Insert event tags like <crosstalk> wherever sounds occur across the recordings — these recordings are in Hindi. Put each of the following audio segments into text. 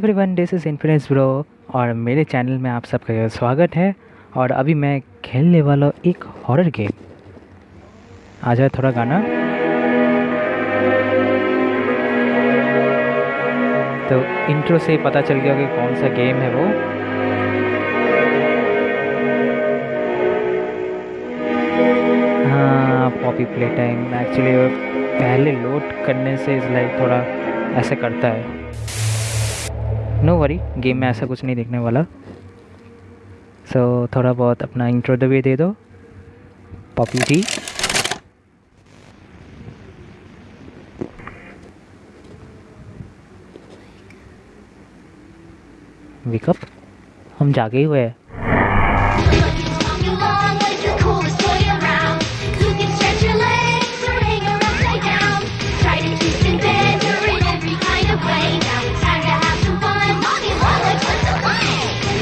Everyone this is infinites bro और मेरे चैनल में आप सबका स्वागत है और अभी मैं खेलने वाला एक हॉरर गेम आ जाए थोड़ा गाना। तो इंट्रो से पता चल गया कि कौन सा गेम है वो। हाँ पॉपी प्ले टाइम एक्चुअली पहले लोड करने से इस लाइक थोड़ा ऐसे करता है। नो वरी गेम में ऐसा कुछ नहीं देखने वाला। सो so, थोड़ा बहुत अपना इंट्रो भी दे दो। पॉपी टी विकअप हम जागे हुए हैं।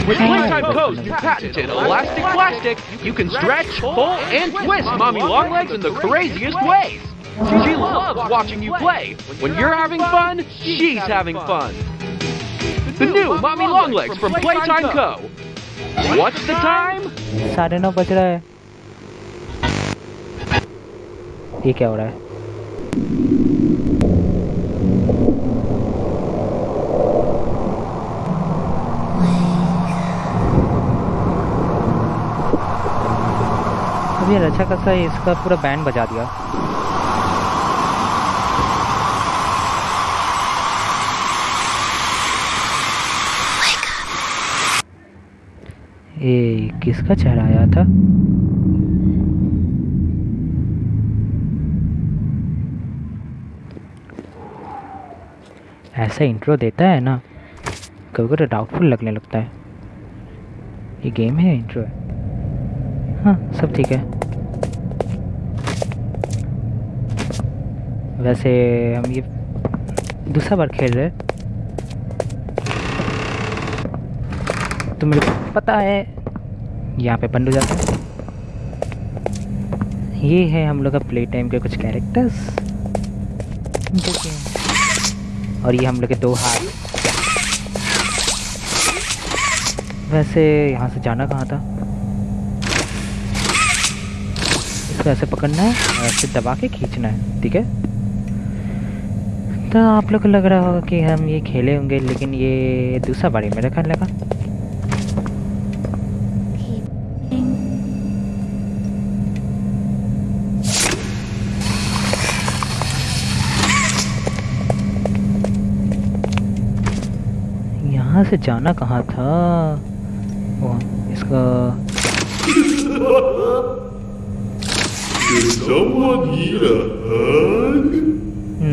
With Playtime Co's patented elastic plastic, you can stretch, pull, and twist Mommy Longlegs in the craziest ways. She loves watching you play. When you're having fun, she's having fun. The new Mommy Longlegs from Playtime Co. What's the time? साढ़े नौ बज रहा है ये क्या हो रहा है अभी अच्छा खासा इसका पूरा बैंड बजा दिया। ये किसका चेहरा आया था? ऐसा इंट्रो देता है ना कभी कभी डाउटफुल लगने लगता है। ये गेम है इंट्रो है? हाँ सब ठीक है। वैसे हम ये दूसरा बार खेल रहे तो मेरे को पता है, यहाँ पे बंद हो जाता है। ये है हम लोग का प्ले टाइम के कुछ कैरेक्टर्स और ये हम लोग के दो हाथ। वैसे यहाँ से जाना कहाँ था? इसको ऐसे पकड़ना है और ऐसे दबा के खींचना है, ठीक है? तो आप लोग को लग रहा होगा कि हम ये खेले होंगे, लेकिन ये दूसरा बारी मेरा ख्याल लगा। यहाँ से जाना कहाँ था? वो, इसका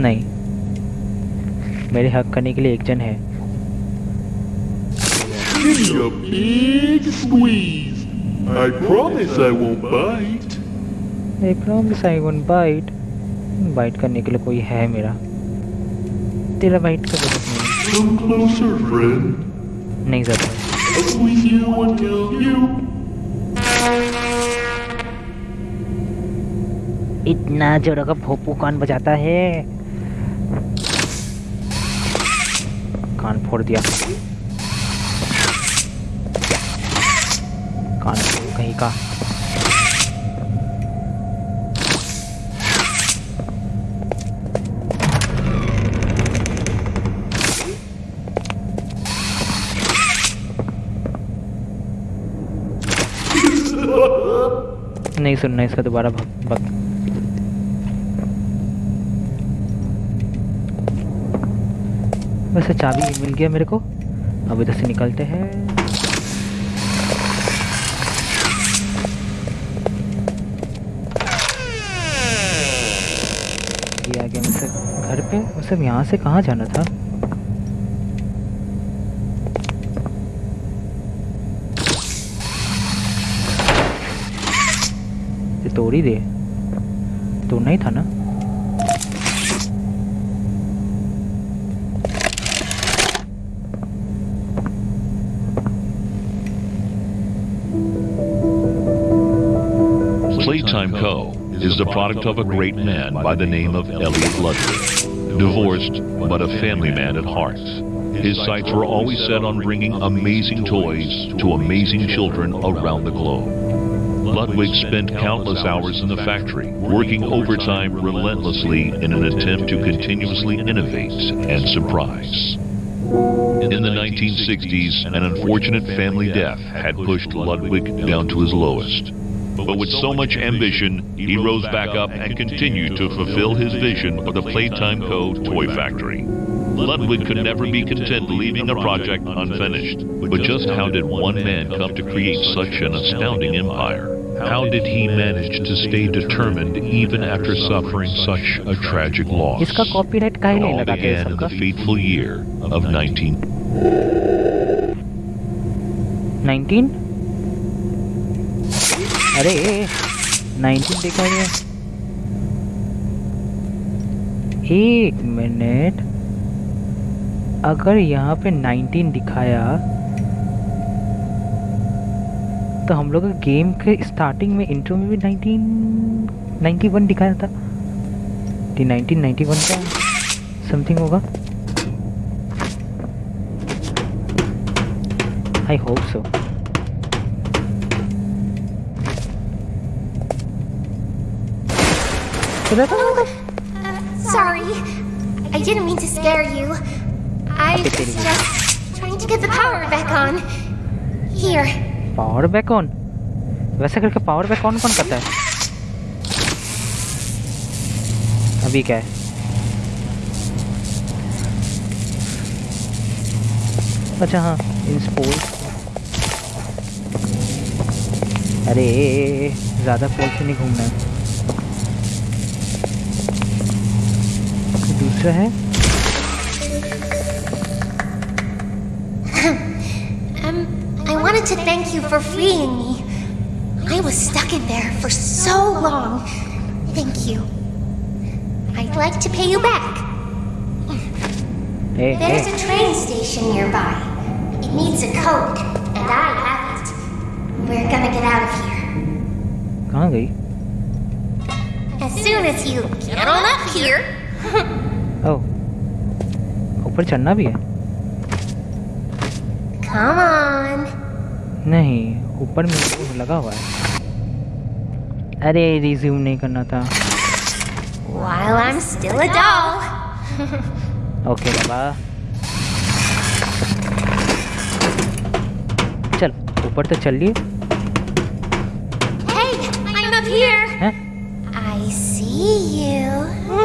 नहीं। मेरे हक करने के लिए एक जन है। I करने के लिए कोई है मेरा। तेरा बाइट कर नहीं। ज़्यादा। इतना जोरों का भोपू कौन बजाता है? कान फोड़ दिया? कान फोड़ कहीं का? नहीं सुनना इसका दोबारा भग वैसे चाबी मिल गया मेरे को। अब इधर से निकलते हैं। ये आ गया घर पे। वैसे यहाँ से कहाँ जाना था? तोड़ ही दे। तोड़ना ही था ना? Co. is the product of a great man by the name of Elliot Ludwig. Divorced, but a family man at heart. his sights were always set on bringing amazing toys to amazing children around the globe. Ludwig spent countless hours in the factory, working overtime relentlessly in an attempt to continuously innovate and surprise. In the 1960s, an unfortunate family death had pushed Ludwig down to his lowest. But with so much ambition, he rose back up and continued to fulfill his vision of the Playtime Co. toy factory. Ludwig could never be content leaving a project unfinished. But just how did one man come to create such an astounding empire? How did he manage to stay determined even after suffering such a tragic loss? इसका कॉपीराइट काहे It नहीं all लगाते began in सबका the fateful year of 19... 19 अरे 19 देखा गया एक मिनट। अगर यहाँ पे 19 दिखाया तो हम लोग गेम के स्टार्टिंग में इंट्रो में भी 19 91 दिखाया था। कि 1991 का समथिंग होगा। I hope so Sorry. I didn't mean to scare you. I was just trying to get the power back on. Here. Power back on वैसे करके पावर बैक ऑन कौन करता है अभी क्या है अच्छा हाँ इंस्पोल अरे ज़्यादा पोल से नहीं घूमना है Um, I wanted to thank you for freeing me. I was stuck in there for so long. Thank you. I'd like to pay you back. Hey, There's hey. a train station nearby. It needs a code, and I have it. We're gonna get out of here. Hungry. As soon as you get on up here, <laughs> ऊपर चढ़ना भी है Come on. नहीं ऊपर में लगा हुआ है अरे रिज्यूम नहीं करना था While I'm still a doll. Okay बाबा चल ऊपर तो चल लिए Hey, I'm up here. हैं I see you.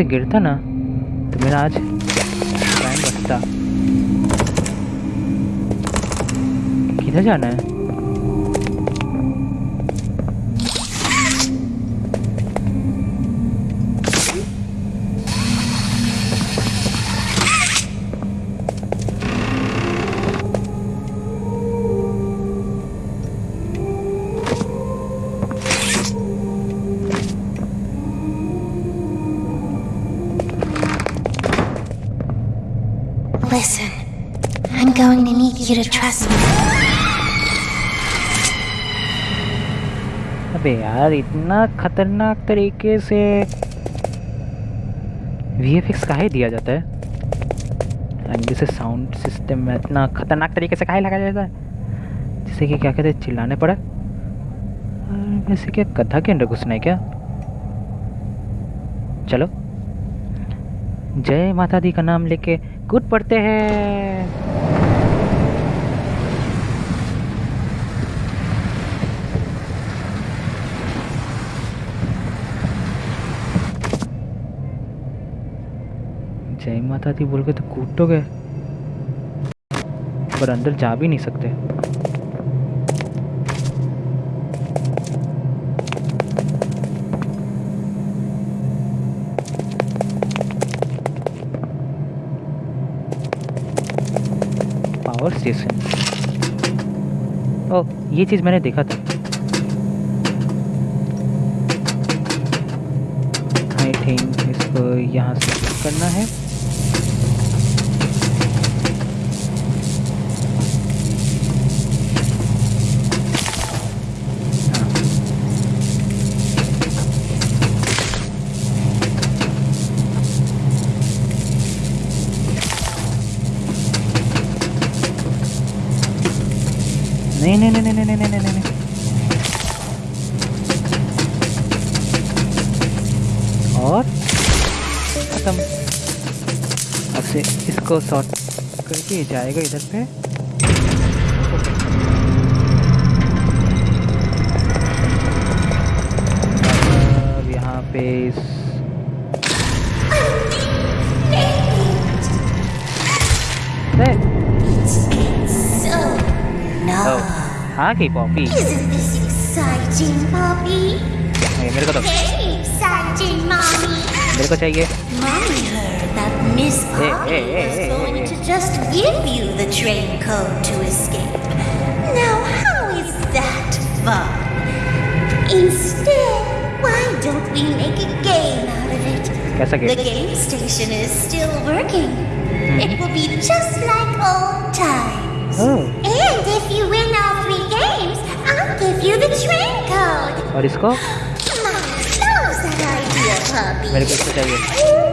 से गिरता ना तो मेरा आज टाइम बचता। किधर जाना है? यार, इतना खतरनाक तरीके से वी एफ़ एक्स काहे दिया जाता है। एंड जैसे साउंड सिस्टम में इतना खतरनाक तरीके से काहे लगाया जाता है। जैसे कि क्या कहते हैं, चिल्लाने पड़ा। वैसे क्या कथा के अंदर घुसना है क्या? चलो। जय माता दी का नाम लेके कूद पड़ते हैं। माता दी बोल के तो कूद तो गए। पर अंदर जा भी नहीं सकते। पावर स्टेशन ओह, ये चीज़ मैंने देखा था। आई थिंक इसको यहाँ से करना है। इसको शॉर्ट करके जाएगा इधर पे। यहाँ पे इस हाँ की पॉपी मेरे को तो मेरे को चाहिए। Miss Coffee was going to just give you the train code to escape. Now, how is that fun? Instead, why don't we make a game out of it? The game station is still working. Mm. It will be just like old times. Oh. And if you win all three games, I'll give you the train code. What is called? <gasps> My, that idea, puppy. Very good,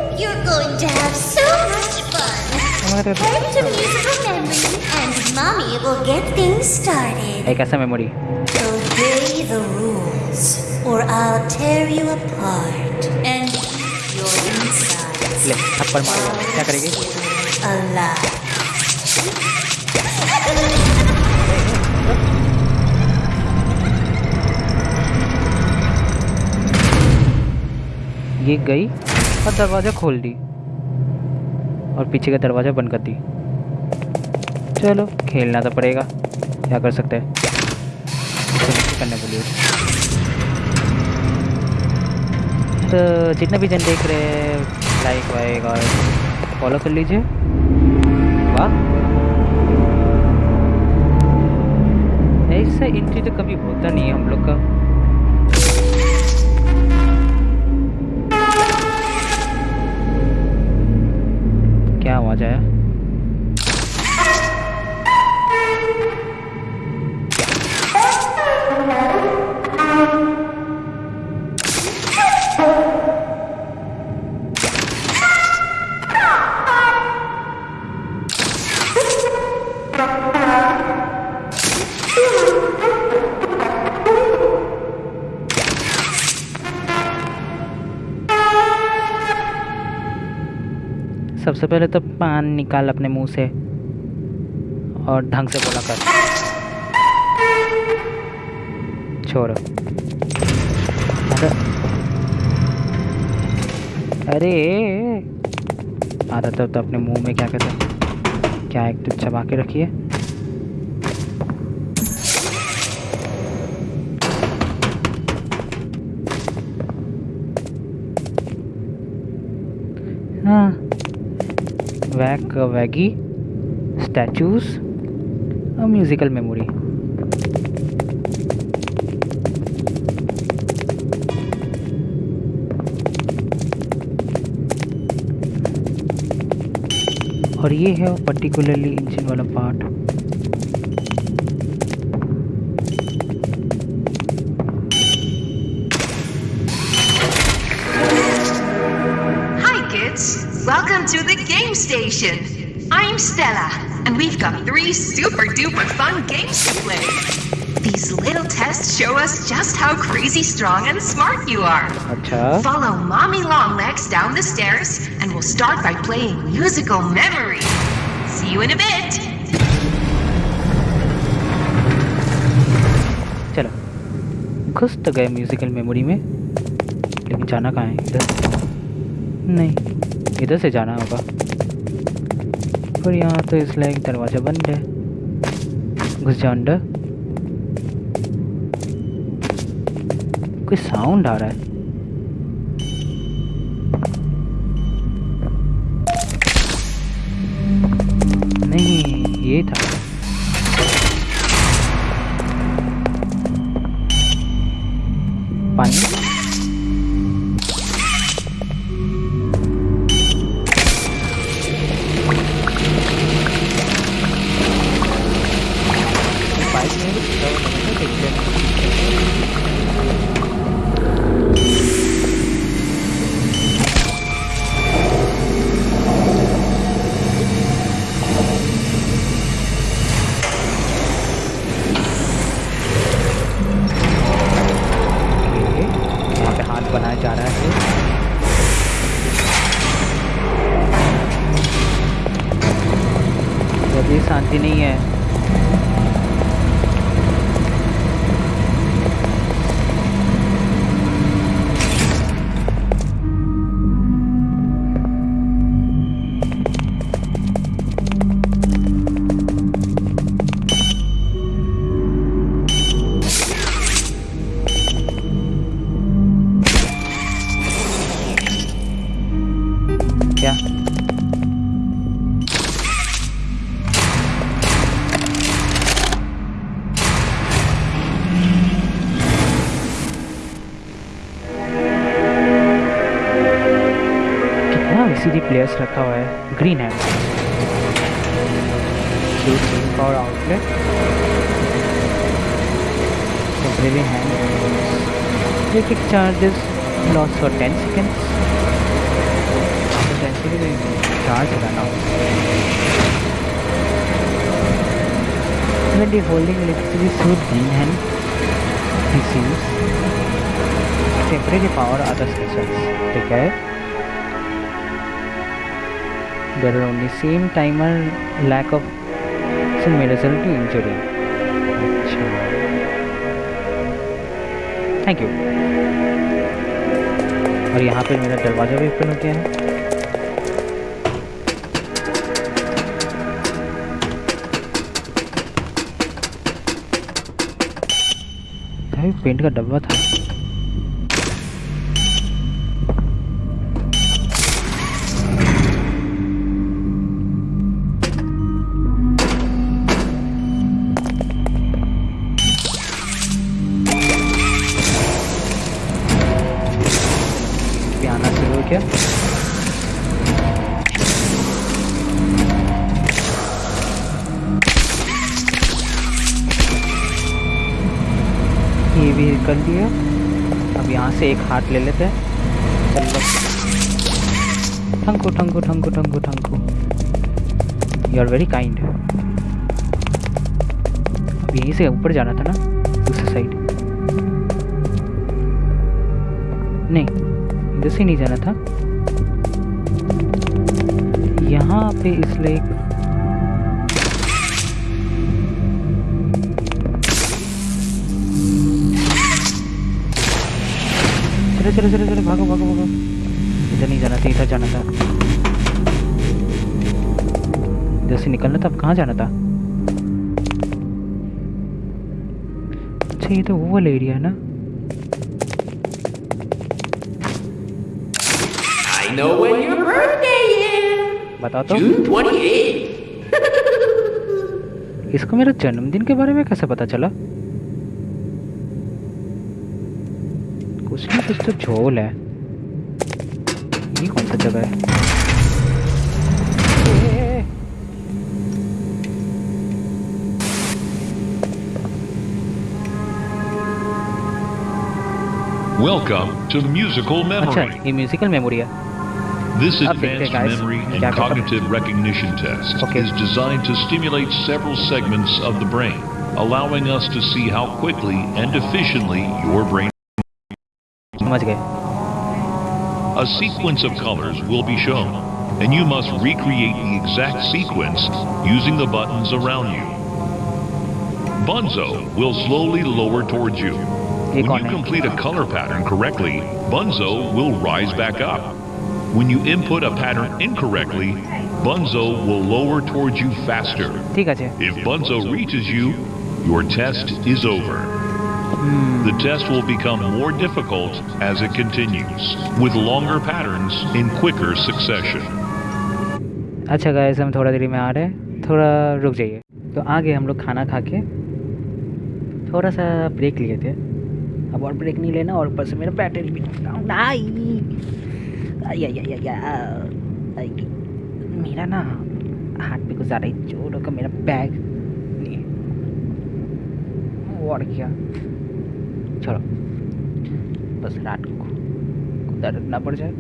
going to have so much fun. हमारे Head to musical memory, and mommy will get things started. एक ऐसा memory Obey the rules, or I'll tear you apart, and your insides ले थप्पड़ मार क्या करेगी alive. ये गई और दरवाज़ा खोल दी। और पीछे का दरवाज़ा बंद कर दी। चलो, खेलना तो पड़ेगा। क्या कर सकते हैं? करने बोलिए तो जितने भी जन देख रहे हैं लाइक वाइक और फॉलो कर लीजिए। वाह। ऐसा एंट्री तो कभी होता नहीं है हम लोग का। जाया पहले तो पान निकाल अपने मुँह से और ढंग से बोला कर। छोड़। अरे। आदत तो, अपने मुँह में क्या कहते क्या एक तो चबा के रखिए black uh, waggy statues a musical memory और ये है पर्टिकुलरली इंजन वाला part station. I'm Stella, and we've got three super duper fun games to play. These little tests show us just how crazy strong and smart you are. अच्छा Follow Mommy Longlegs down the stairs, and we'll start by playing musical memory. See you in a bit. चलो घुस तो गए म्यूजिकल मेमोरी में लेकिन जाना कहाँ है इधर नहीं इधर से जाना होगा पर यहाँ तो इसलिए एक दरवाज़ा बंद है। घुस जा अंडर कोई साउंड आ रहा है। बनाया जा रहा है। जब शांति नहीं है electric charges lost for 10 seconds after 10 seconds charge run out when the holding electricity suit green hand receives temporary power other stations ठीक है there are only same timer lack of some result to injury अच्छा थैंक यू और यहाँ पे मेरा दरवाज़ा भी ओपन हो गया है। पेंट का डब्बा था। हाथ ले लेते हैं। यू आर वेरी काइंड यहीं से ऊपर जाना था ना, दूसरी साइड नहीं, इधर से नहीं जाना था। यहाँ पे इसलिए एक चलो चलो चलो चलो भागो भागो भागो। इधर नहीं जाना था इधर जाना था। इधर से निकलना था अब कहाँ जाना था? अच्छा ये तो वो वाला एरिया है ना। I know when your birthday is. बताओ तो। June 28th. <laughs> इसको मेरा जन्मदिन के बारे में कैसे पता चला? कुछ ना कुछ तो झोल है ये कौन सा जगह है ए, Welcome to the musical अच्छा memory. ये म्यूजिकल मेमोरी है This अब देखते हैं, advanced guys. memory and क्या करता है? cognitive recognition test Okay. is designed to stimulate several segments of the brain, allowing us to see how quickly and efficiently your brain. समझ गए A sequence of colors will be shown, and you must recreate the exact sequence using the buttons around you. Bunzo will slowly lower towards you. When you complete a color pattern correctly, Bunzo will rise back up. When you input a pattern incorrectly, Bunzo will lower towards you faster. If Bunzo reaches you, your test is over. The test will become more difficult as it continues, with longer patterns in quicker succession. अच्छा गाइस हम थोड़ा देरी में आ रहे हैं। थोड़ा रुक जाइए। तो आ गए हम लोग खाना खा के थोड़ा सा ब्रेक लिए थे। अब और ब्रेक नहीं लेना और ऊपर से मेरा बैटरी भी डाउन आई। आई आई आई आई मेरा ना हाथ पे कुछ ज़्यादा ही ज़ोर होगा मेरा बैग और क्या? छोड़ो बस रात को को दर्द ना पड़ जाए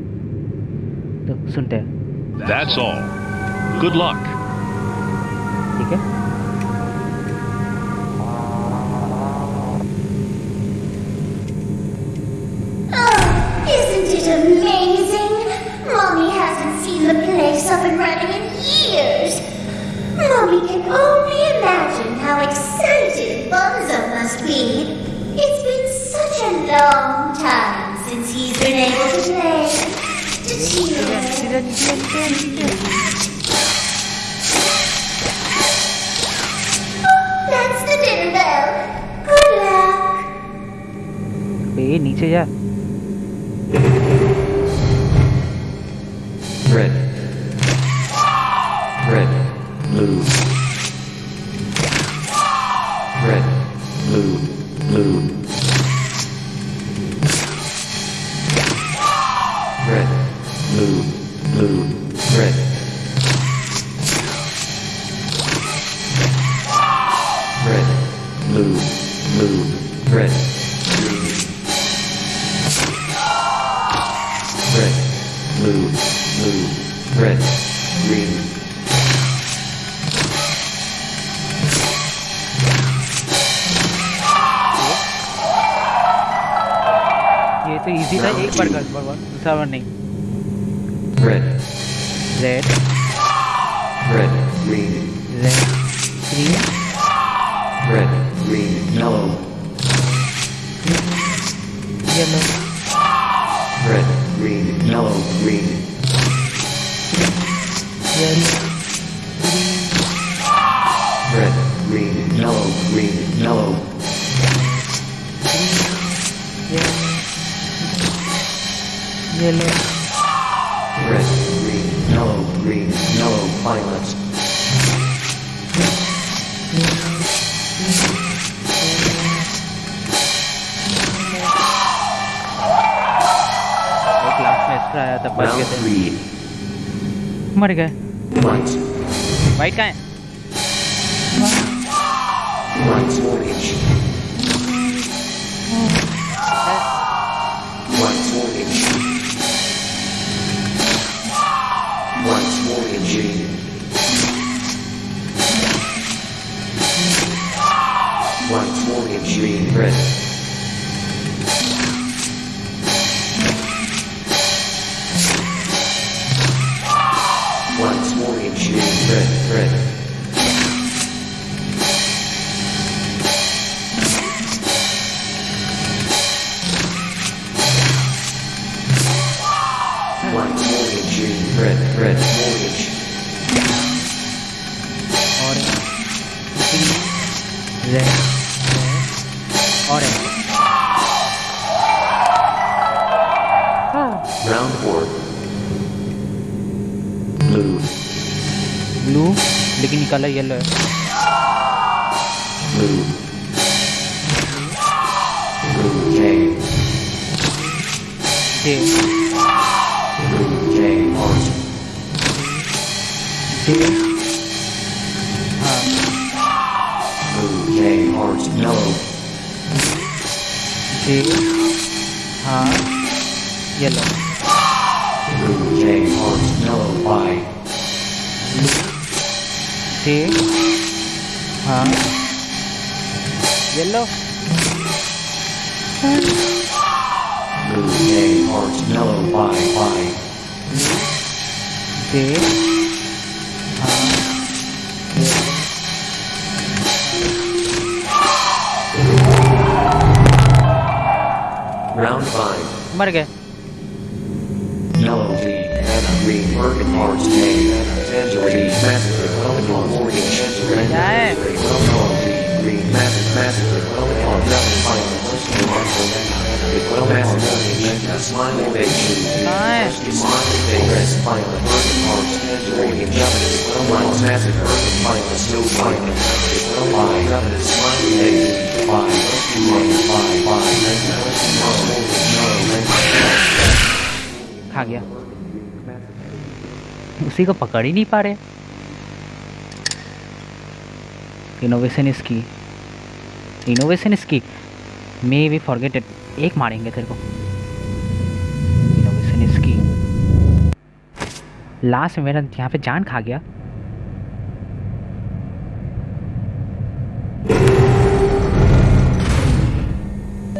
तो सुनते हैं That's all. Good luck. ठीक है Oh, isn't it amazing? Mommy hasn't seen the place up and running in years. Mommy can only long time since he's been able to play. To cheer. Oh, that's the dinner bell. Good luck. बे नीचे जा Blue. ब्लू लेकिन कलर येलो है. जे हाँ. हाँ yellow Blue J heart yellow Y. J हाँ yellow Blue J heart yellow Y Y. J हाँ येलो Round five. मर गए American Heart Tangerine Massacre, Eleanor Morgan Chester, and Eleanor Green Massive Massacre, Eleanor Marshall, and उसी को पकड़ ही नहीं पा रहे। इनोवेशन इसकी इनोवेशन इसकी मे वी फॉरगेटेड एक मारेंगे तेरे को। इनोवेशन इसकी लास्ट में मेरा यहाँ पे जान खा गया।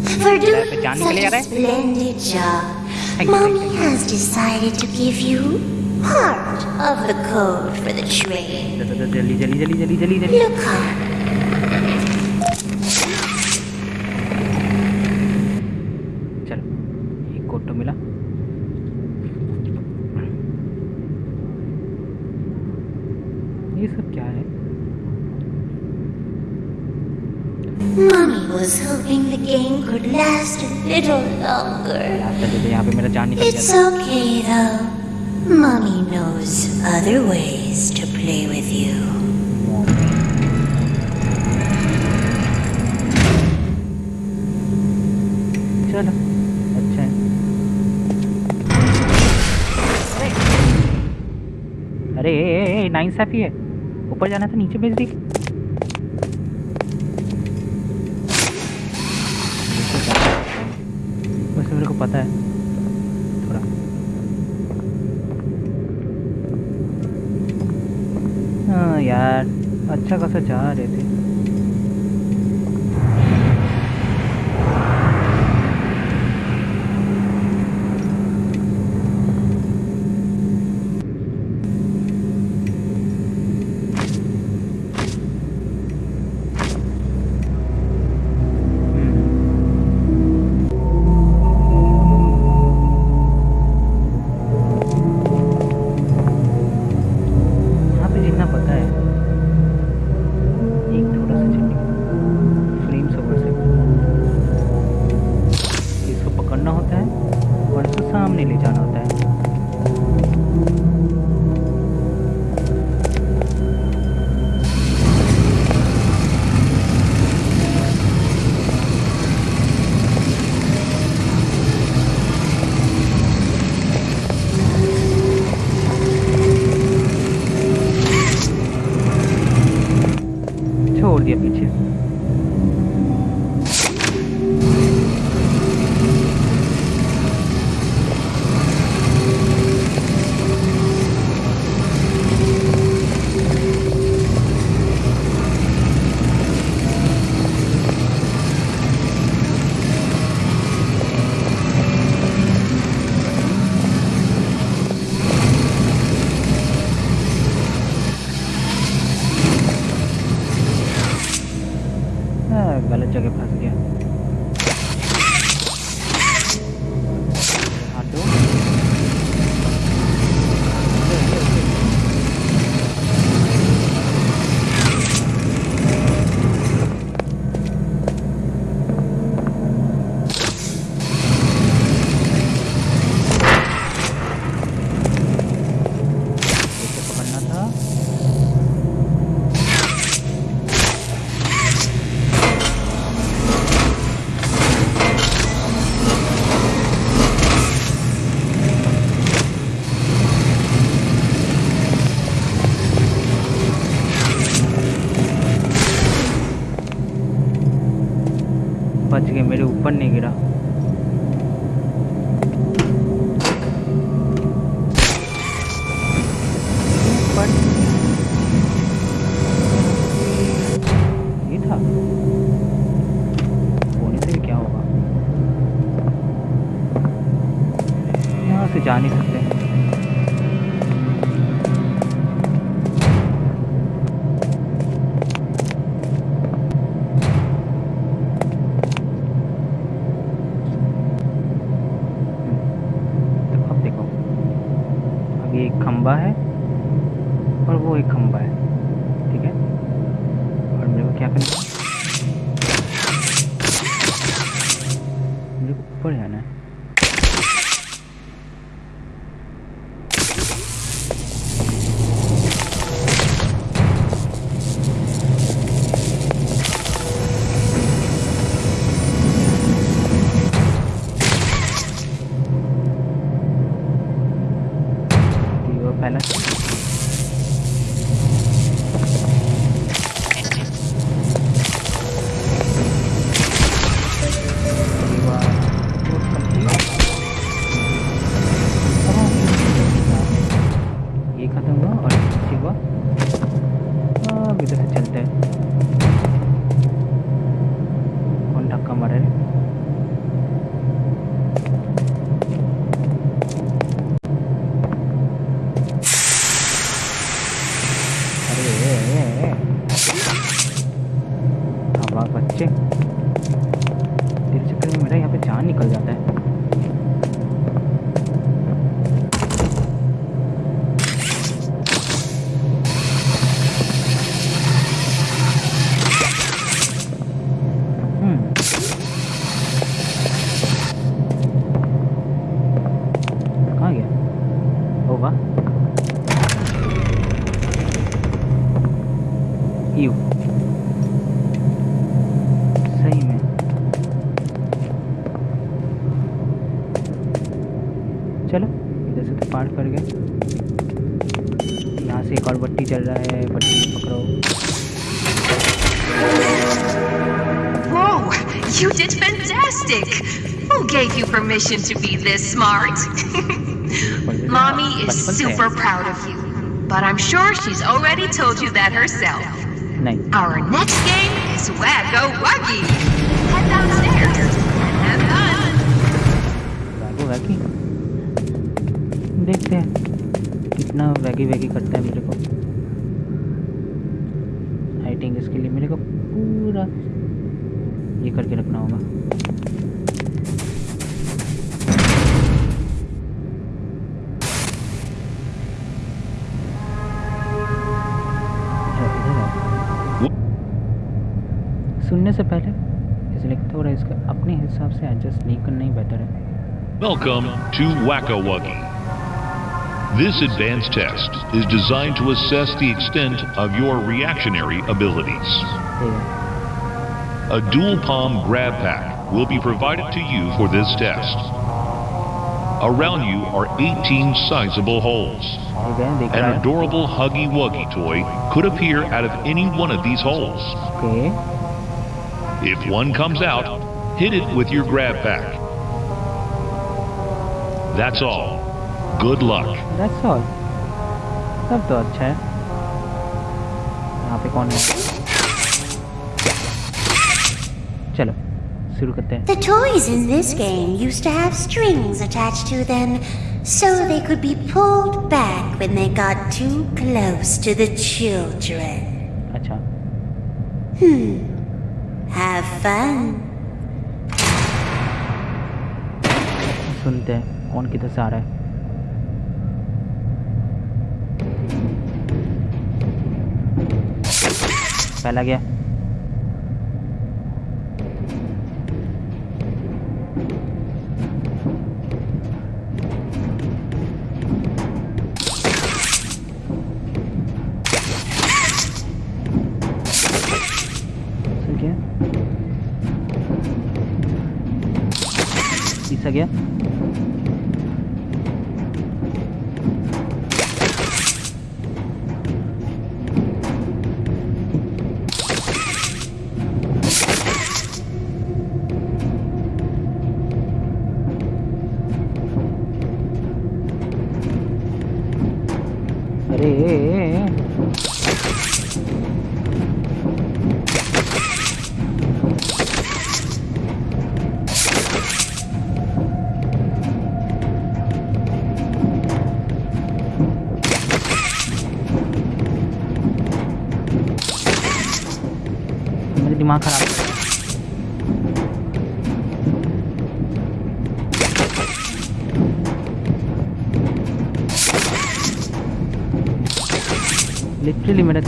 a आ रहा है? splendid job, Thank you, Mommy thank has decided to give you part of the code for the train. जल्दी जल्दी जल्दी जल्दी जल्दी जल्दी Look on. चलो एक कोड तो मिला ये सब क्या है was hoping the game could last a little longer. चल चल यहाँ पे मेरा जान निकल It's गया था okay though. Mommy knows other ways to play with you. चलो अच्छा है अरे ए, ए, ए, नाइंसाफी है ऊपर जाना था नीचे भेज दी अच्छा खासा जा रहे थे। यू सही में चलो इधर से तो पार कर गए यहाँ से एक और बट्टी चल रहा है बट्टी पकड़ो Whoa! You did fantastic! Who gave you permission to be this smart? <laughs> Mommy is super proud of you. But I'm sure she's already told you that herself. नहीं। Our next game is Wacko Wuggy. Head downstairs and have fun. वैगो वैगी देखते हैं। कितना वैगी वैगी करता है मेरे को। हाइटिंग इसके लिए मेरे को पूरा ये करके रखना होगा। हिसाब से एडजस्ट नहीं करना ही बेटर है Welcome to Wacka Wuggy. This advanced test is designed to assess the extent of your reactionary abilities. ठीक है A dual palm grab pack will be provided to you for this test. Around you are 18 sizable holes. ठीक है देख An रहा है adorable Huggy Wuggy toy could appear out of any one of these holes. Okay If one comes out, hit it with your grab pack. That's all. Good luck. That's all सब तो अच्छा है यहाँ पे कौन है चलो शुरू करते हैं The toys in this game used to have strings attached to them so they could be pulled back when they got too close to the children. अच्छा Have fun. सुनते हैं कौन किधर से आ रहा है। पहला गया।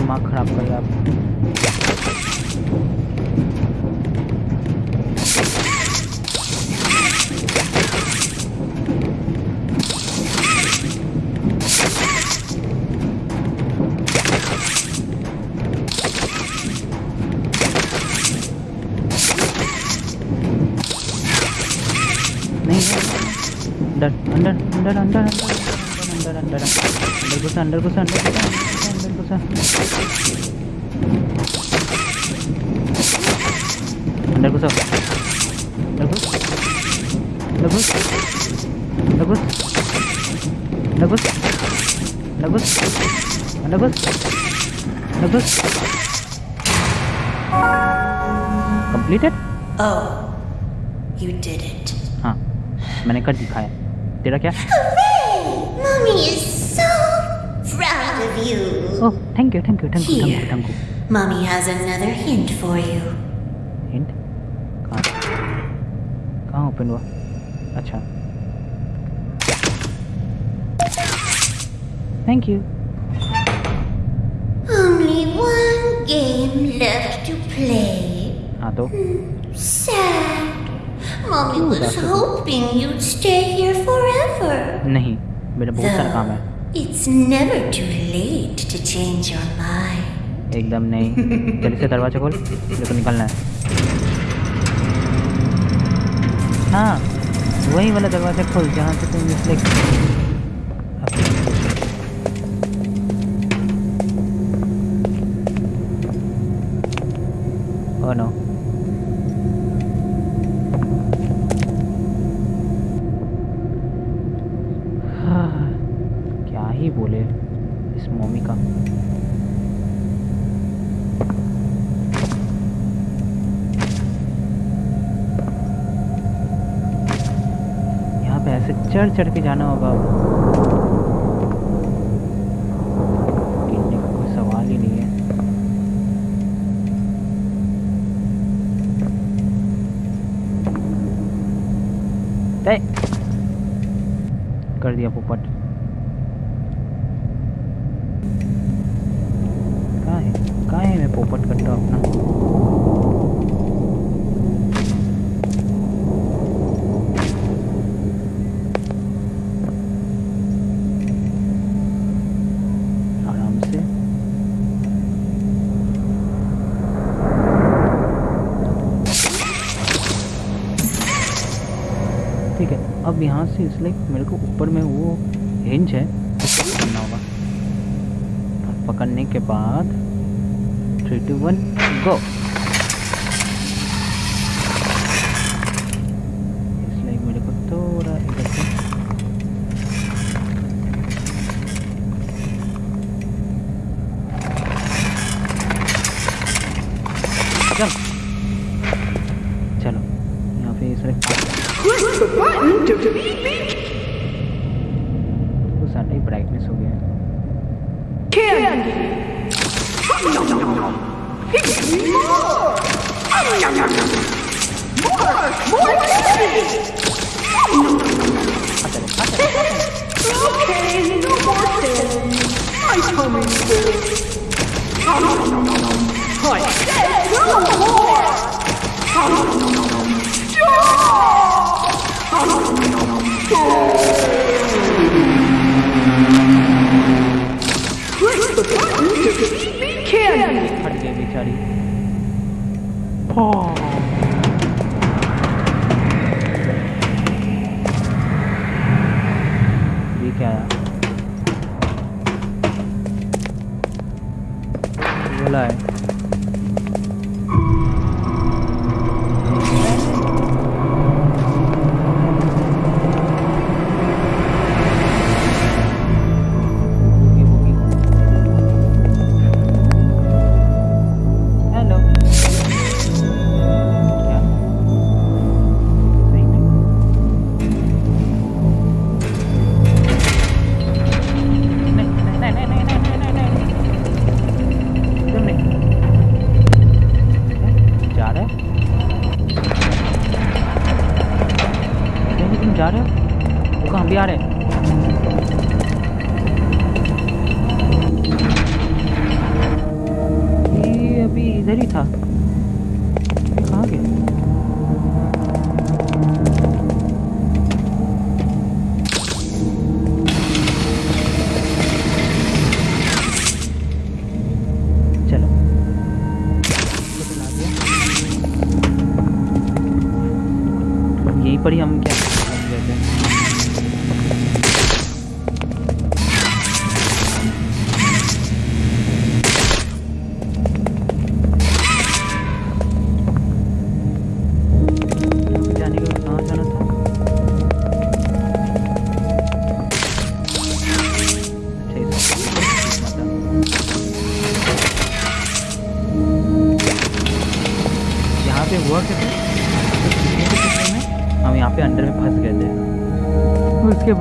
दिमाग खराब कर दिया आप अंदर अंदर अंदर अंदर अंदर अंदर अंदर अंदर घुसा अंदर घुसा अंदर Syllabus completed. Oh, you did it. हाँ, मैंने कर दिखाया. तेरा क्या? Mommy is so proud of you. Oh, thank you, thank you, thank you, thank you, thank you. Mommy has another hint for you. Hint? कहाँ? कहाँ open हुआ? अच्छा. Thank you. Forever. नहीं मेरा बहुत सारा काम है। it's never too late to change your mind. एकदम नहीं। जल्दी से दरवाज़ा खोल मेरे को निकलना है। हाँ वही वाला दरवाज़ा खोल जहाँ से तुम इसलिए Oh no. क्या ही बोले इस मम्मी का। यहाँ पे ऐसे चढ़ चढ़ के जाना होगा। कोई सवाल ही नहीं है। कर दिया पोपट। सपोर्ट कर दो अपना। अब यहाँ से इसलिए मेरे को ऊपर में वो हिंज है। everyone go.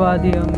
थे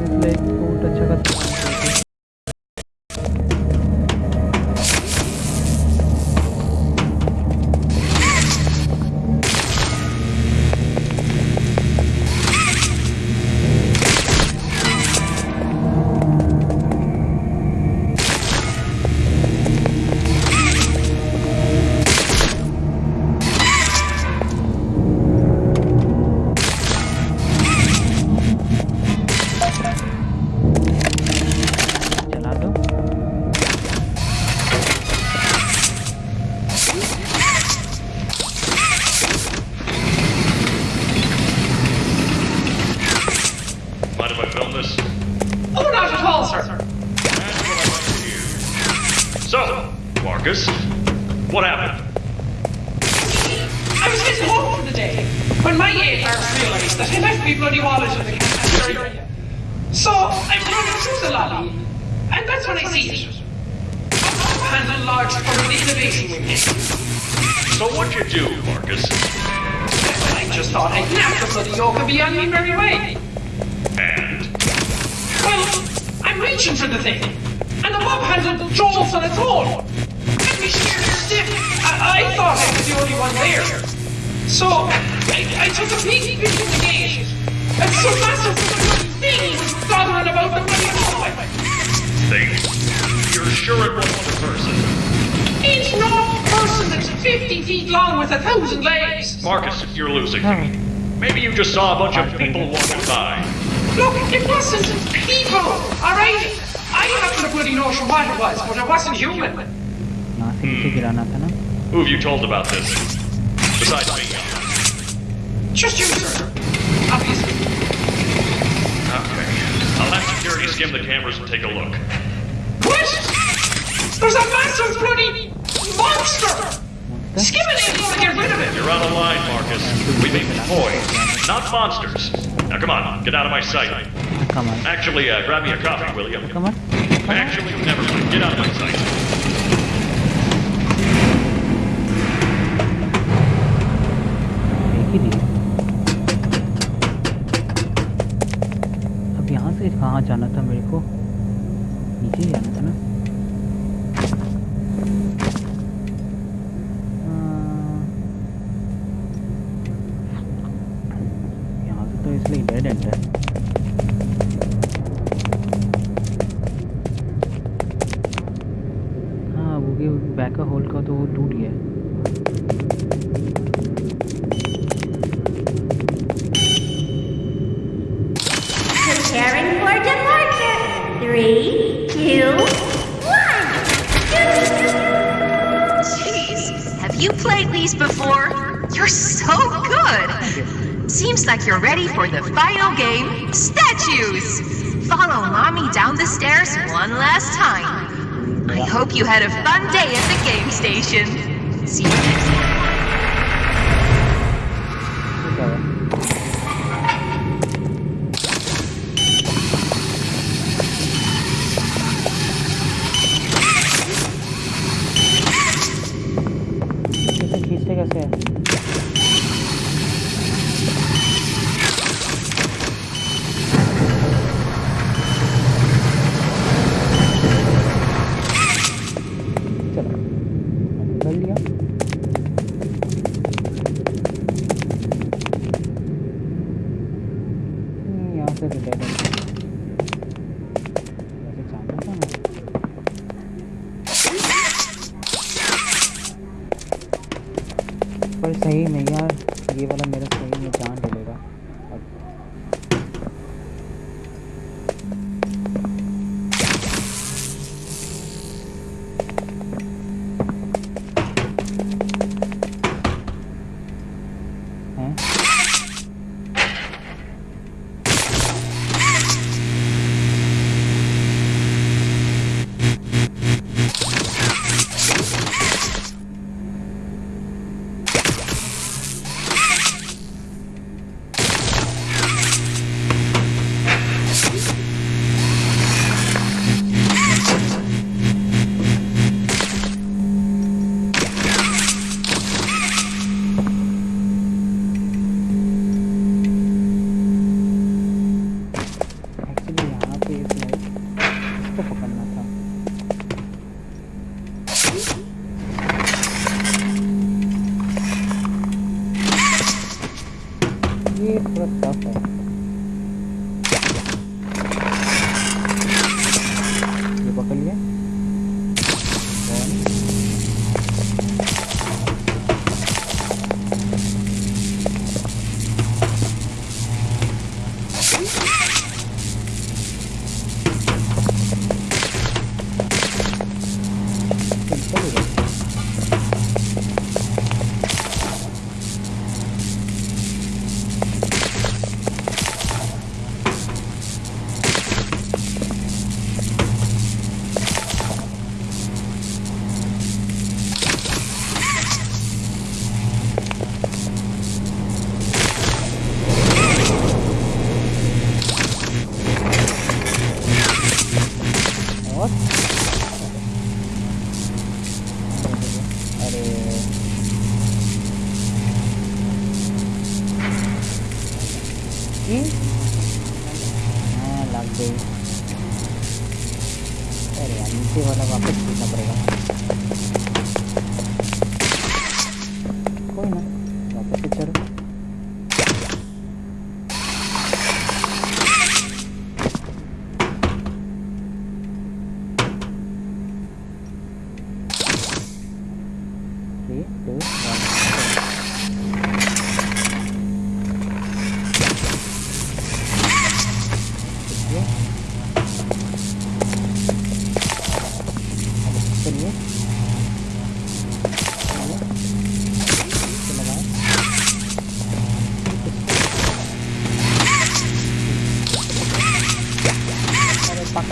one there. So, I, I took a peek into the game, and so massive thing was thought about the bloody Thing? You're sure it wasn't a person? It's not a person that's 50 feet long with a thousand legs. Marcus, you're losing me. Maybe you just saw a bunch of people walking by. Look, it wasn't people, alright? I haven't a bloody notion what it was, but it wasn't human. Hmm. Who have you told about this? Besides me. Just you, sir. Obviously. Okay. I'll have security skim the cameras and take a look. What? There's a massive bloody monster! Skimming ain't gonna get rid of it! You're out of line, Marcus. We mean toys, not monsters. Now come on, get out of my sight. come on Actually, uh, grab me a coffee, will you? come on Actually, never mind. Get out of my sight. ही दी अब यहाँ से कहाँ जाना था मेरे को? नीचे ही जाना था ना? यहाँ से तो इसलिए डेड एंड है। Hope you had a fun day at the game station. See you next पर सही में यार। ये वाला मेरा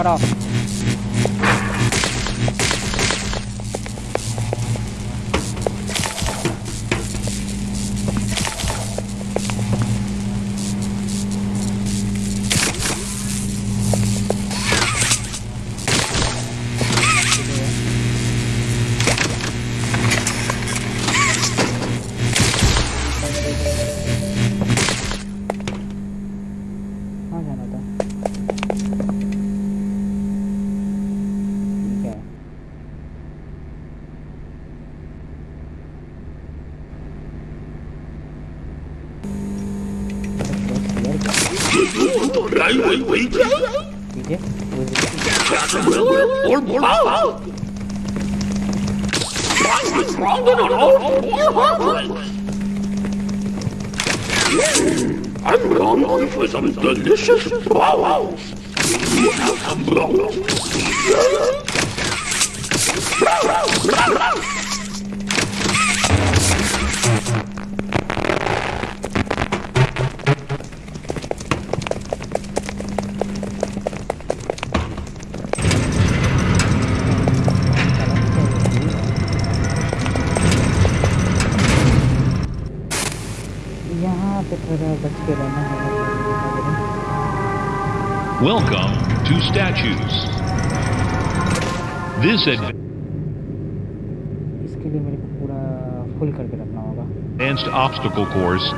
अरे पकड़ो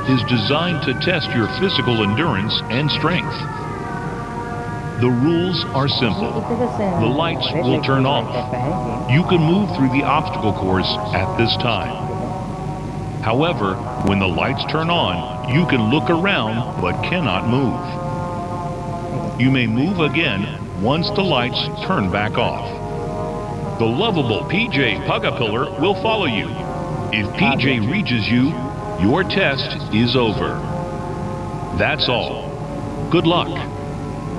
is designed to test your physical endurance and strength. The rules are simple. The lights will turn off. You can move through the obstacle course at this time. However, when the lights turn on, you can look around but cannot move. You may move again once the lights turn back off. The lovable PJ Pugapillar will follow you. If PJ reaches you, your test is over. That's all. Good luck.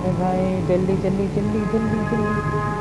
अरे भाई जल्दी जल्दी जल्दी जल्दी जल्दी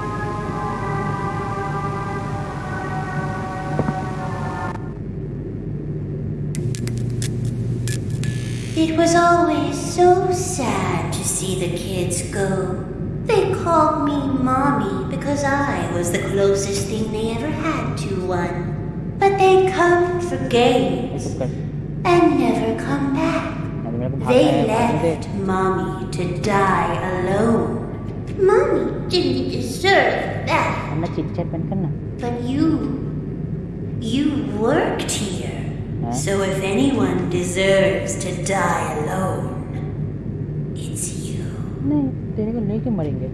It was always so sad to see the kids go. They called me Mommy because I was the closest thing they ever had to one. But they come for games चुप कर and never come back. अरे मेरे को भागना They है भागने दे left Mommy to die alone. Mommy didn't deserve that. वरना चिट चैट बंद करना But you. You worked here. Huh? So if anyone deserves to die alone, it's you. नहीं तेरे को लेके मरेंगे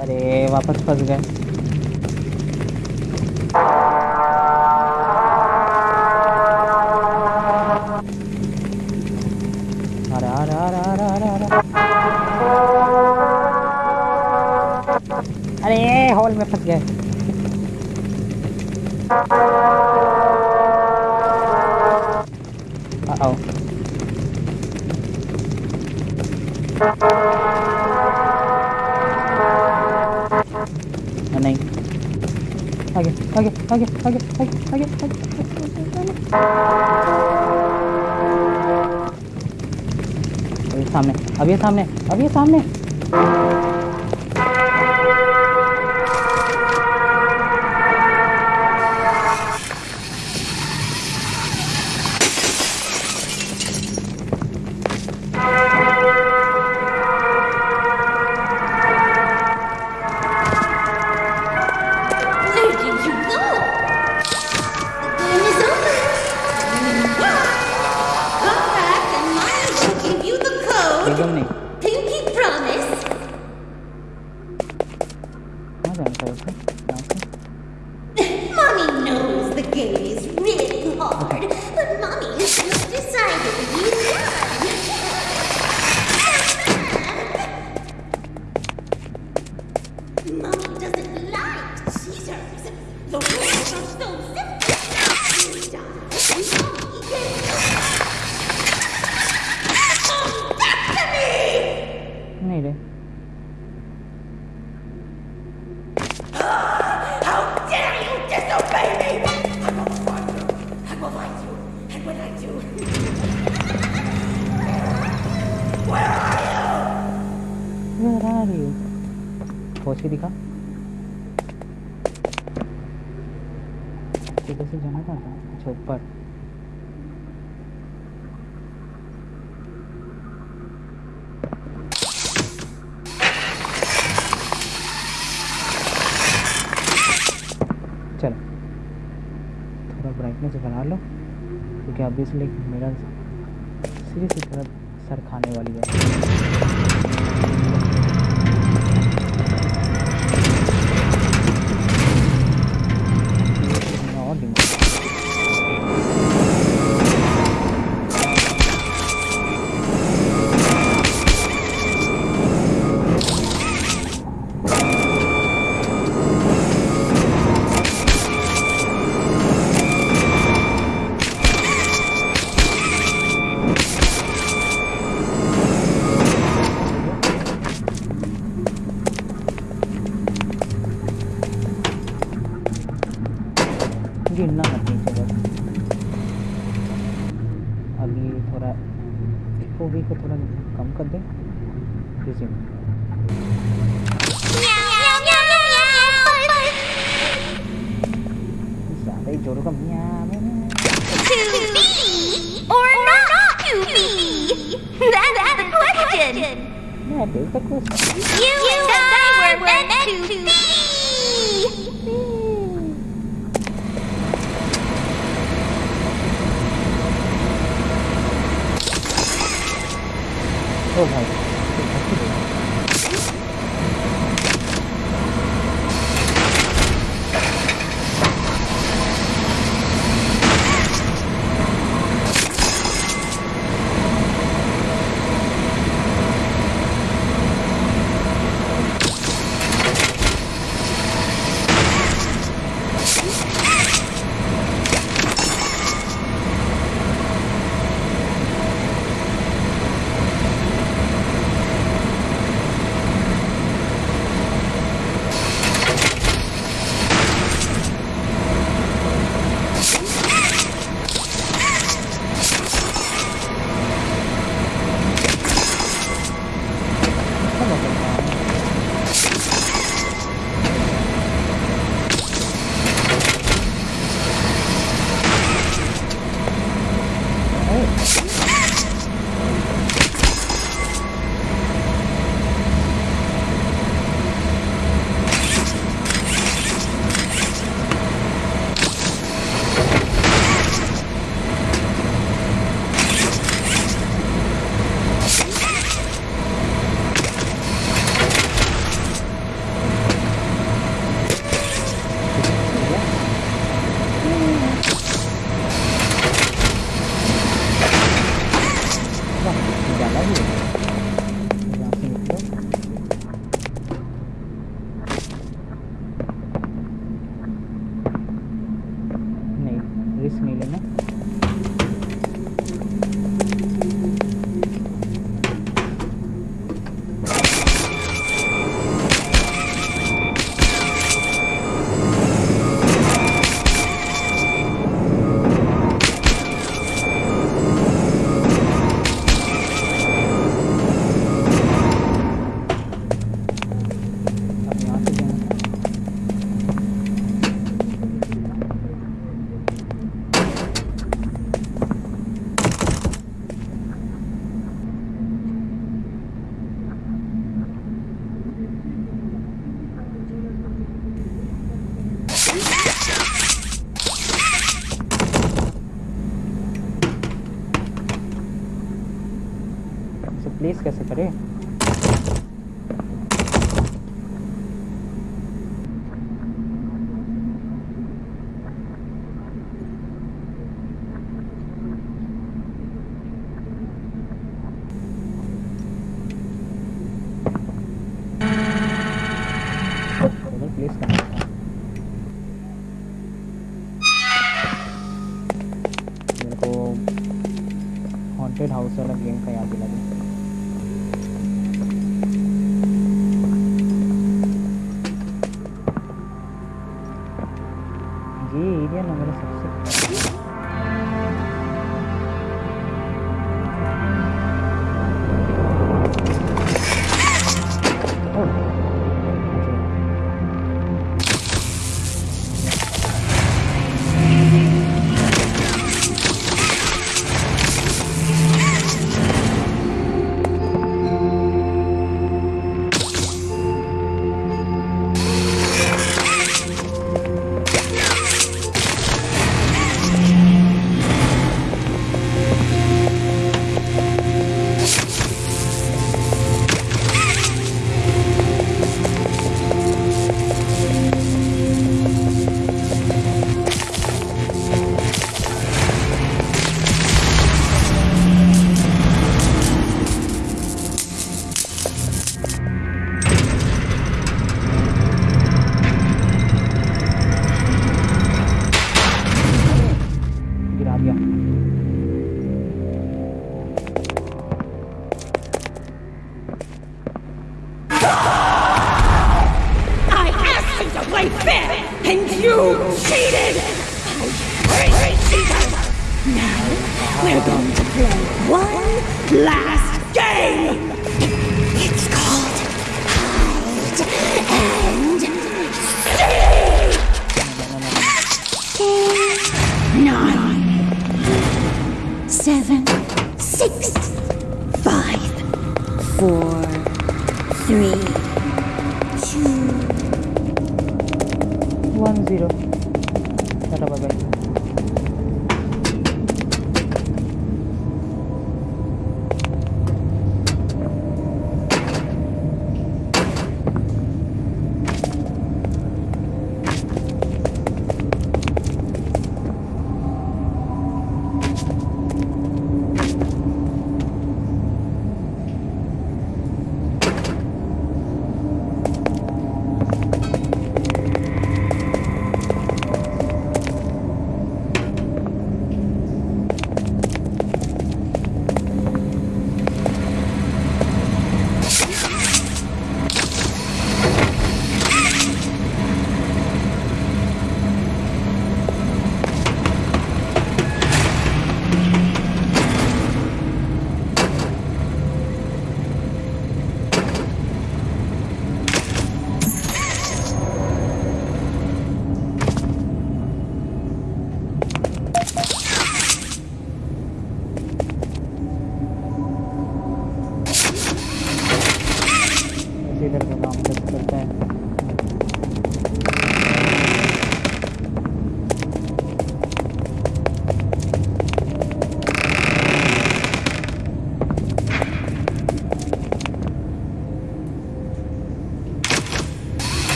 अरे वापस फंस गए। अरे हॉल में फंस गए। आगे आगे आगे आगे आगे आगे आगे सामने अभी सामने अभी सामने Mommy doesn't like scissors. The rules are so simple. क्योंकि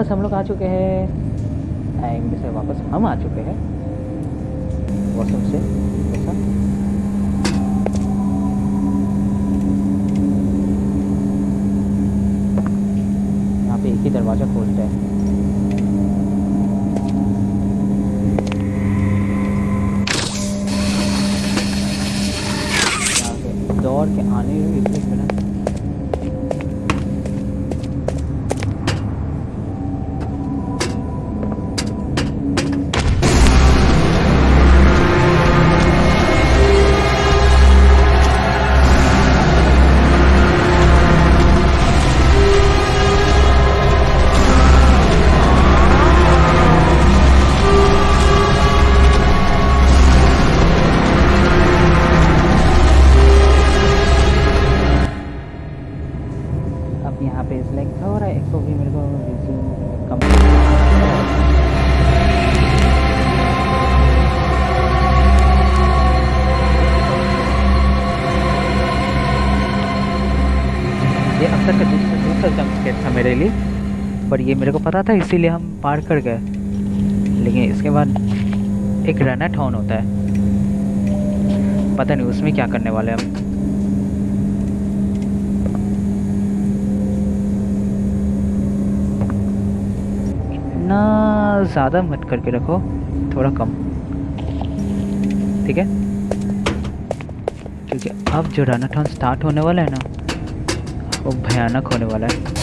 वापस हम लोग आ चुके हैं। टाइम से वापस हम आ चुके हैं। यहाँ पे इस लाइक थोड़ा एक तो भी मेरे को resume कम ये अब तक का दूसरा दूसरा जंप स्केट था मेरे लिए, पर ये मेरे को पता था, इसीलिए हम पार कर गए। लेकिन इसके बाद एक रनर ऑन होता है। पता नहीं उसमें क्या करने वाले हम इतना ज़्यादा मत करके रखो, थोड़ा कम। ठीक है? क्योंकि अब जो रनाथॉन स्टार्ट होने वाला है ना, वो भयानक होने वाला है।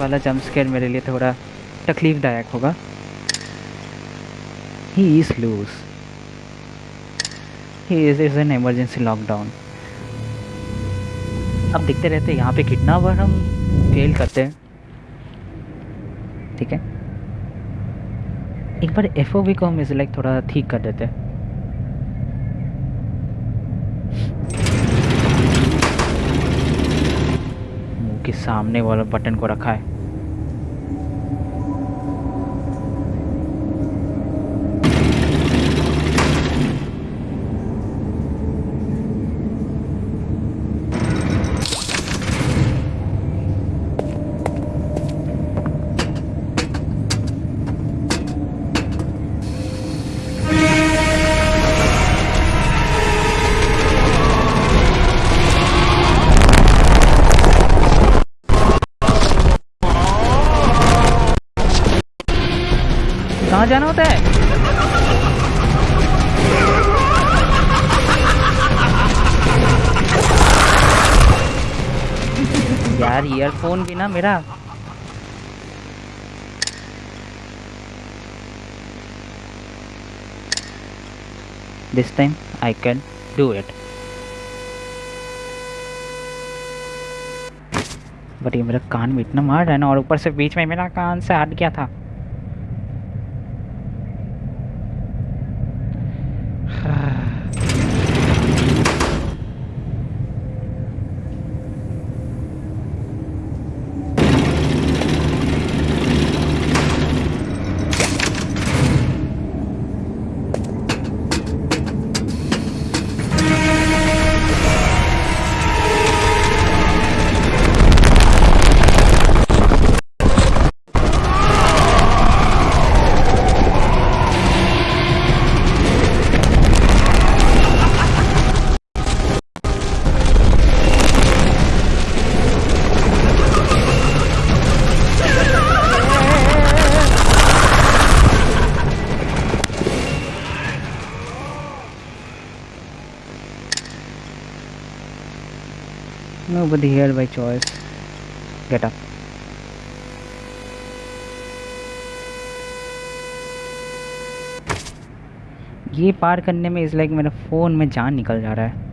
वाला जंप स्केयर मेरे लिए थोड़ा तकलीफदायक होगा। He is lose he is is an emergency lockdown अब देखते रहते यहाँ पे कितना बार हम फेल करते हैं। ठीक है? एक बार एफ़ को हम इसे लाइक थोड़ा ठीक कर देते हैं। सामने वाला बटन को रखा है। ना, मेरा। This time, I can do it. But ये मेरा कान में इतना मार रहा है ना, और ऊपर से बीच में मेरा कान से हट गया था। Nobody here by choice. Get up. ये पार करने में इस लाइक मेरा फ़ोन में जान निकल जा रहा है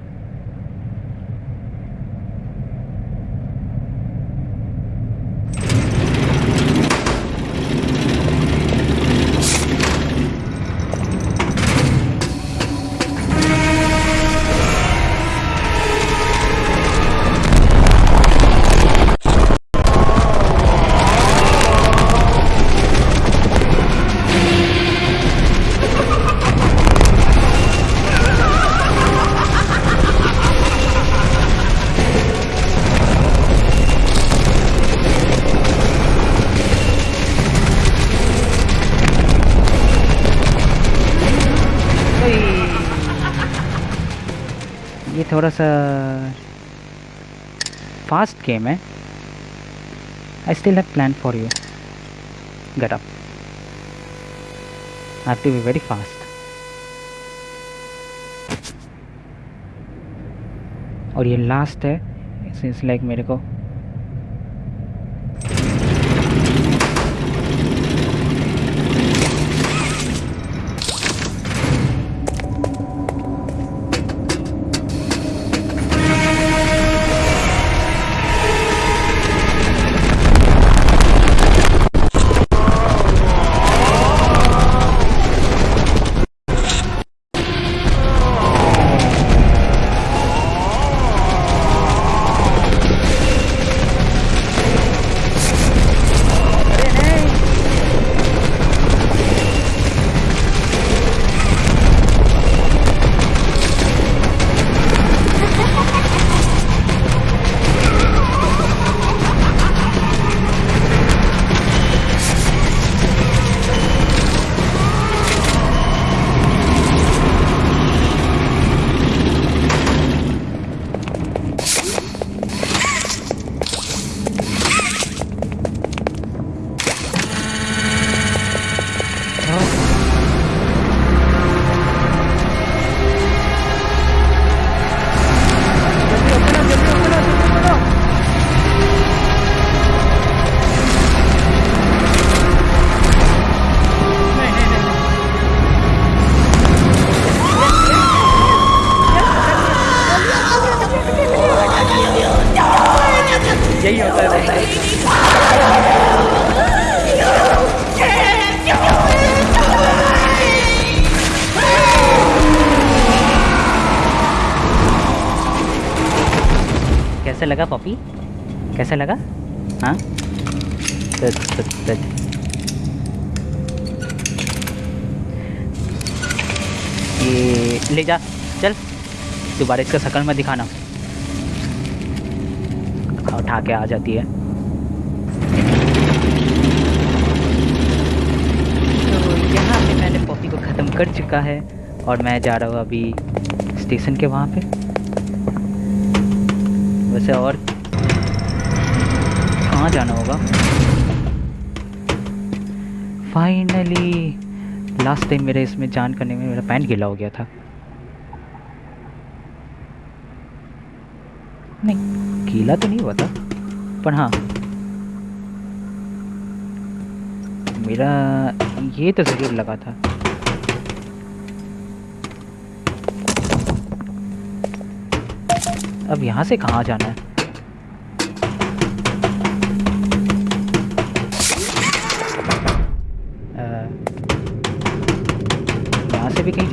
थोड़ा सा फास्ट गेम है I still have plan for you get up I to be very fast और ये लास्ट है। इट्स लाइक मेरे को लगा? हाँ। ये ले जा चल। दोबारा इसका शकल में दिखाना। उठा के आ जाती है। तो यहाँ पे मैंने पॉपी को ख़त्म कर चुका है और मैं जा रहा हूँ अभी स्टेशन के वहाँ पे। वैसे और कहाँ जाना होगा? फाइनली लास्ट टाइम मेरे इसमें जान करने में मेरा पैंट गीला हो गया था। नहीं, गीला तो नहीं हुआ था, पर हाँ। मेरा ये तो ज़रूर लगा था। अब यहाँ से कहाँ जाना है?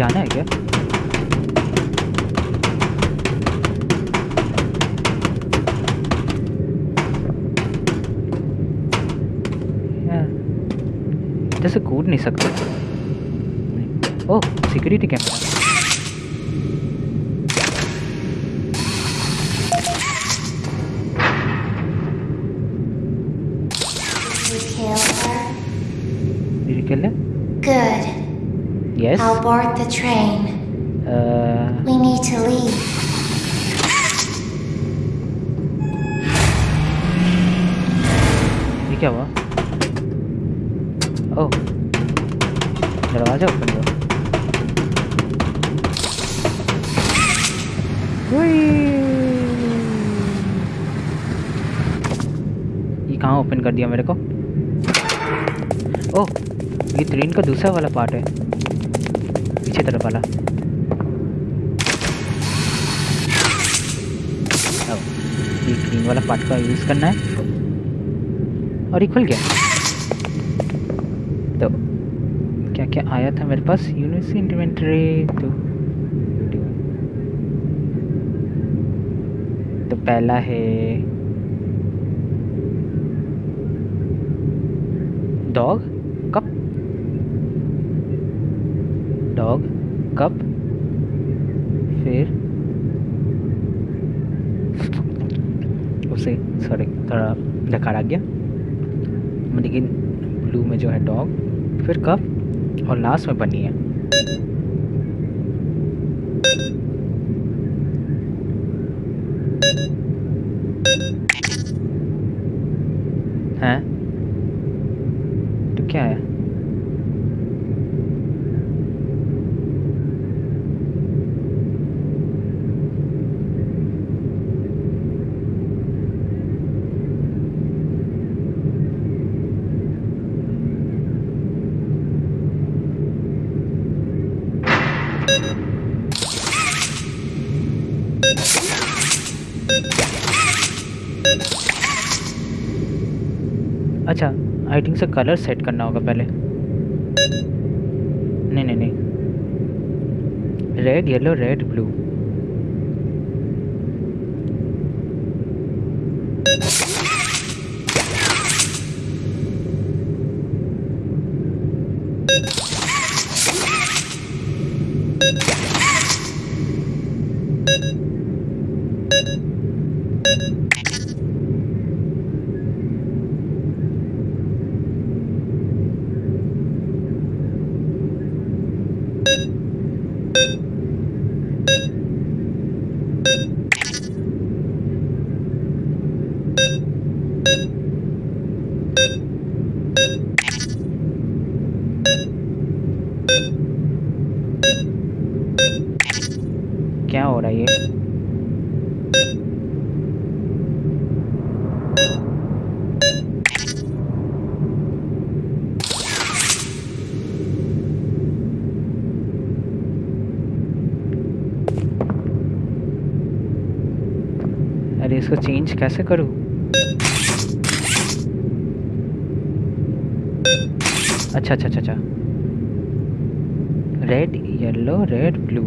जाना है क्या? जैसे कूद नहीं सकते। ओह security camera You Yes. I'll board the train. Uh, We need to leave. ये क्या हुआ ओह दरवाज़ा ओपन हुआ ये कहाँ ओपन कर दिया मेरे को ओह ये ट्रेन का दूसरा वाला पार्ट है तरफ़ वाला। ग्रीन वाला पार्ट का यूज़ करना है। और ये खुल गया। तो क्या क्या आया था मेरे पास? यूनिवर्सिटी इन्वेंटरी तो तो पहला है डॉग कप डॉग कप फिर? उसे सॉरी थोड़ा डकार आ गया। लेकिन ब्लू में जो है डॉग फिर कप और लास्ट में बनी है हैं तो क्या है अच्छा आई थिंक से कलर सेट करना होगा पहले। नहीं नहीं नहीं। रेड येलो रेड ब्लू क्या हो रहा है ये अरे इसको चेंज कैसे करूँ? अच्छा अच्छा अच्छा अच्छा। रेड येलो रेड ब्लू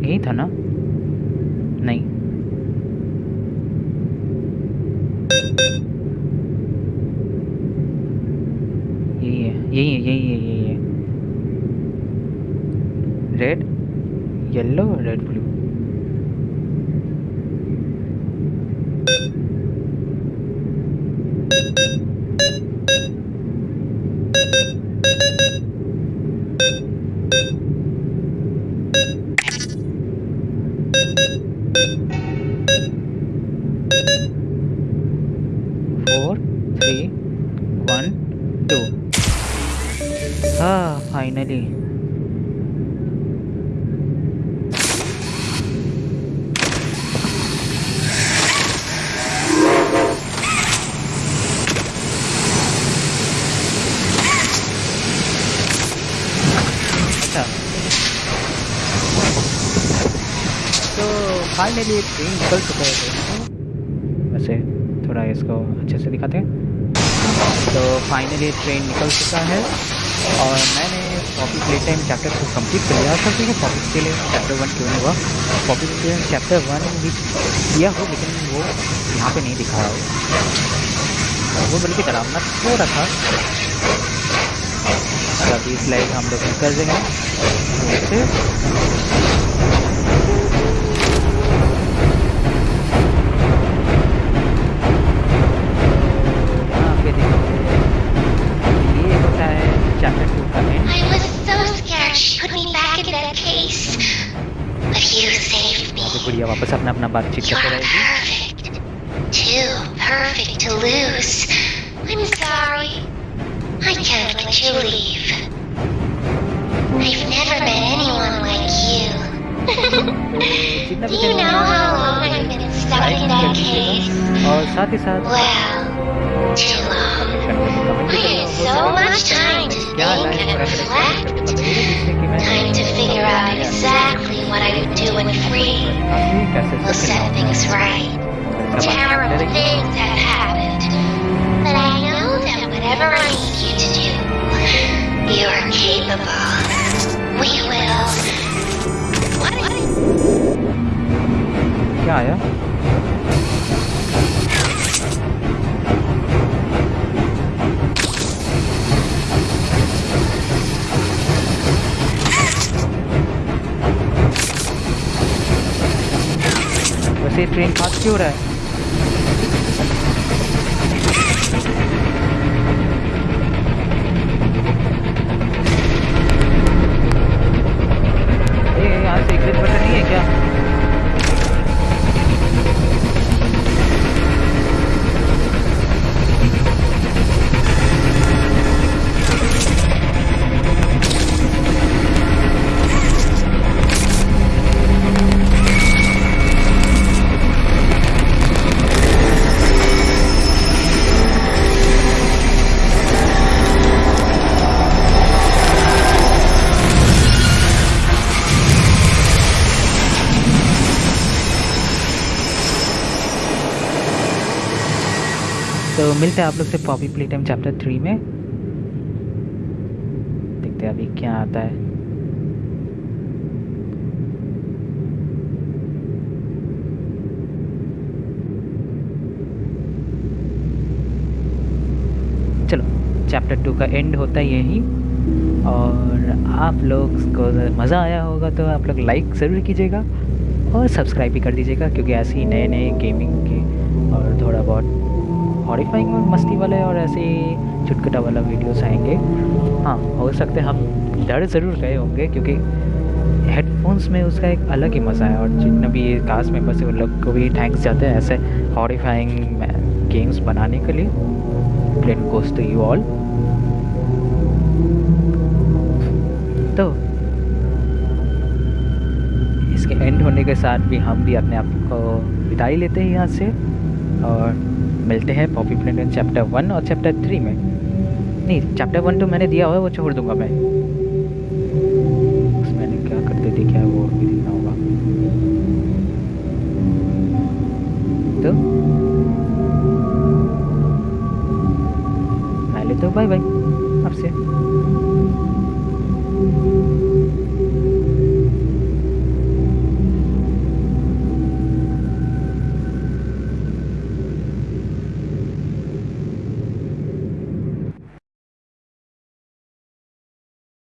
यही था ना नहीं यही है यही है यही है यही है red yellow red blue four three one two हाँ फाइनली अच्छा तो फाइनली ट्रेन निकल चुका है दोस्तों वैसे थोड़ा इसको अच्छे से दिखाते हैं तो फाइनली ट्रेन निकल चुका है और मैंने पॉपी प्ले टाइम चैप्टर को कंप्लीट कर लिया था ठीक है पॉपी के लिए चैप्टर वन क्यों नहीं हुआ Poppy Playtime chapter one भी किया हो, लेकिन वो यहाँ पे नहीं दिखाया हो। वो बल्कि डरावना थोड़ा था। और अभी स्लाइड हम लोग कर देंगे। फिर वापस अपना अपना बातचीत You're करते रहेगी perfect. Too perfect to lose. I'm sorry. I can't let you leave. I've never met anyone like you. जितना <laughs> Do भी you channel know how long I've been stuck like in कर that दीजिएगा case? और साथ ही साथ Well, too long. Comment I had so much time to क्या think लाइक and और reflect. जिससे कि मैं Time to figure out exactly what I'm doing free will set things right. Terrible things have happened, but I know that whatever I need you to do, you are capable. We will. What? Yeah, yeah. वैसे ट्रेन पास क्यों रहा है? मिलते हैं आप लोग से Poppy Playtime chapter three में। देखते हैं अभी क्या आता है। चलो चैप्टर टू का एंड होता है यही। और आप लोग को मज़ा आया होगा तो आप लोग लाइक ज़रूर कीजिएगा और सब्सक्राइब भी कर दीजिएगा क्योंकि ऐसे ही नए नए गेमिंग के और थोड़ा बहुत हॉरीफाइंग मस्ती वाले और ऐसे चुटकुटा वाला वीडियोस आएँगे। हाँ हो सकते हम डर ज़रूर गए होंगे क्योंकि हेडफोन्स में उसका एक अलग ही मज़ा है और जितने भी कास्ट मेंबर्स हैं, उन लोग को भी थैंक्स जाते हैं ऐसे हॉरीफाइंग गेम्स बनाने के लिए। Plane goes to you all तो इसके एंड होने के साथ भी हम भी अपने आप को विदाई लेते हैं यहाँ से और मिलते हैं पॉपी प्रिंटन चैप्टर वन और चैप्टर थ्री में। नहीं चैप्टर वन तो मैंने दिया हुआ है, वो छोड़ दूँगा मैं। मैंने क्या करते थे क्या वो भी देखना होगा। तो? पहले तो बाय बाय आपसे